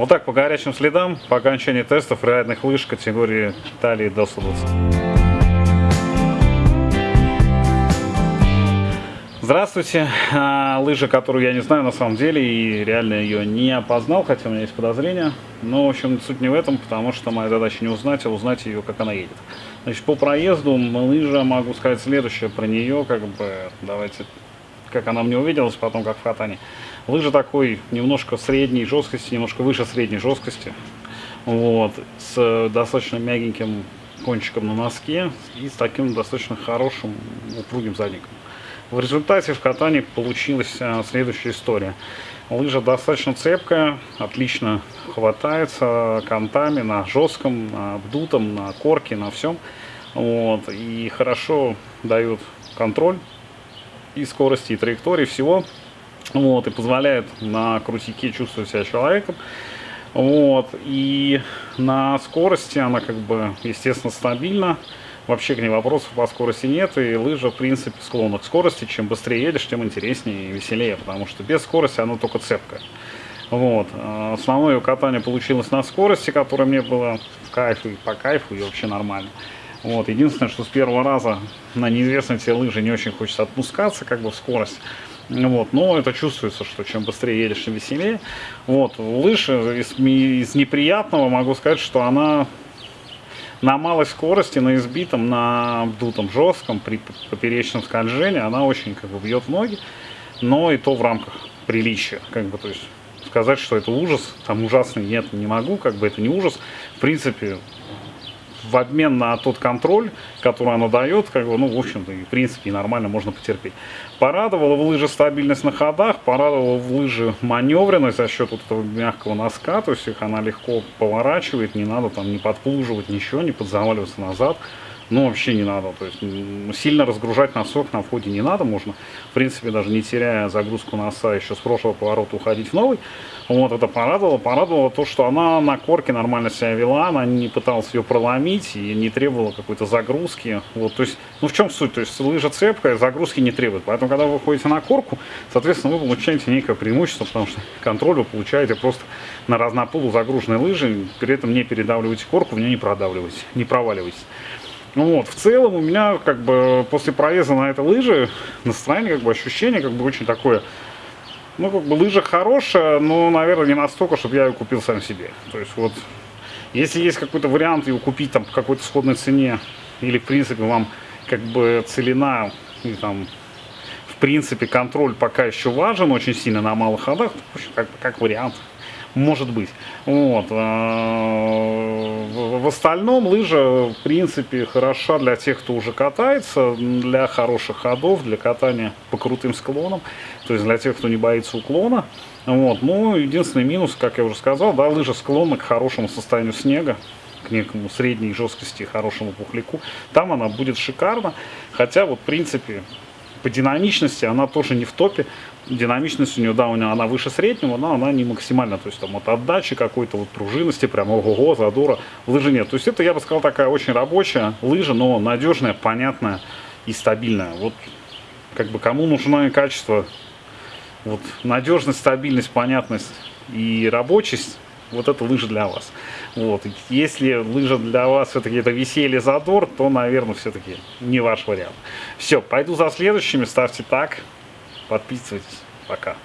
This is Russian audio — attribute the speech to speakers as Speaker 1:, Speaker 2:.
Speaker 1: Вот так по горячим следам, по окончании тестов реальных лыж категории талии до 120. Здравствуйте. А, лыжа, которую я не знаю на самом деле и реально ее не опознал, хотя у меня есть подозрения. Но, в общем, суть не в этом, потому что моя задача не узнать, а узнать ее, как она едет. Значит, по проезду лыжа, могу сказать следующее про нее, как бы, давайте, как она мне увиделась, потом как в катании. Лыжа такой немножко средней жесткости, немножко выше средней жесткости. Вот, с достаточно мягеньким кончиком на носке и с таким достаточно хорошим упругим задником. В результате в катании получилась а, следующая история. Лыжа достаточно цепкая, отлично хватается контами на жестком, на обдутом, на корке, на всем. Вот, и хорошо дает контроль и скорости, и траектории всего. Вот, и позволяет на крутике чувствовать себя человеком. Вот, и на скорости она как бы, естественно, стабильна вообще к ней вопросов по скорости нет, и лыжа, в принципе, склонна к скорости. Чем быстрее едешь, тем интереснее и веселее, потому что без скорости она только цепкая. Вот. А основное катание получилось на скорости, которая мне было в кайф и по кайфу, и вообще нормально. Вот. Единственное, что с первого раза на неизвестной тебе лыжи не очень хочется отпускаться, как бы в скорость. Вот, но это чувствуется, что чем быстрее едешь, тем веселее. Вот, лыжа из, из неприятного могу сказать, что она на малой скорости, на избитом, на обдутом жестком, при поперечном скольжении она очень как бы бьет ноги, но и то в рамках приличия, как бы, то есть сказать, что это ужас, там ужасный, нет, не могу, как бы это не ужас, в принципе, в обмен на тот контроль, который она дает, как бы, ну, в общем-то, в принципе, нормально можно потерпеть. Порадовала в лыжи стабильность на ходах, порадовала в лыжи маневренность за счет вот этого мягкого носка, то есть их она легко поворачивает, не надо там не подплуживать ничего, не подзаваливаться назад ну, вообще не надо. То есть сильно разгружать носок на входе не надо. Можно, в принципе, даже не теряя загрузку носа, еще с прошлого поворота уходить в новый. Вот это порадовало. Порадовало то, что она на корке нормально себя вела, она не пыталась ее проломить и не требовала какой-то загрузки. Вот, то есть, ну в чем суть? То есть лыжа цепкая, загрузки не требует. Поэтому, когда вы выходите на корку, соответственно, вы получаете некое преимущество, потому что контроль вы получаете просто на разнополу загруженной лыжи, при этом не передавливаете корку, в нее не продавливаете, не проваливаетесь. Ну вот, в целом у меня как бы после проезда на этой лыжи настроение, как бы ощущение как бы очень такое, ну как бы лыжа хорошая, но, наверное, не настолько, чтобы я ее купил сам себе. То есть вот, если есть какой-то вариант ее купить там по какой-то сходной цене, или в принципе вам как бы целина, и там в принципе контроль пока еще важен очень сильно на малых ходах, как, как вариант, может быть. Вот. В остальном лыжа, в принципе, хороша для тех, кто уже катается, для хороших ходов, для катания по крутым склонам, то есть для тех, кто не боится уклона. Вот. Ну, единственный минус, как я уже сказал, да, лыжа склонна к хорошему состоянию снега, к некому средней жесткости, хорошему пухляку. Там она будет шикарно, хотя вот, в принципе, по динамичности она тоже не в топе. Динамичность у нее, да, у нее она выше среднего, но она не максимально. То есть там от отдачи какой-то вот пружинности, прям ого-го, задора, лыжи нет. То есть это, я бы сказал, такая очень рабочая лыжа, но надежная, понятная и стабильная. Вот как бы кому нужно качество, вот надежность, стабильность, понятность и рабочесть, вот это лыжа для вас. Вот. Если лыжа для вас все-таки это веселье, задор, то, наверное, все-таки не ваш вариант. Все, пойду за следующими, ставьте так, подписывайтесь. Пока.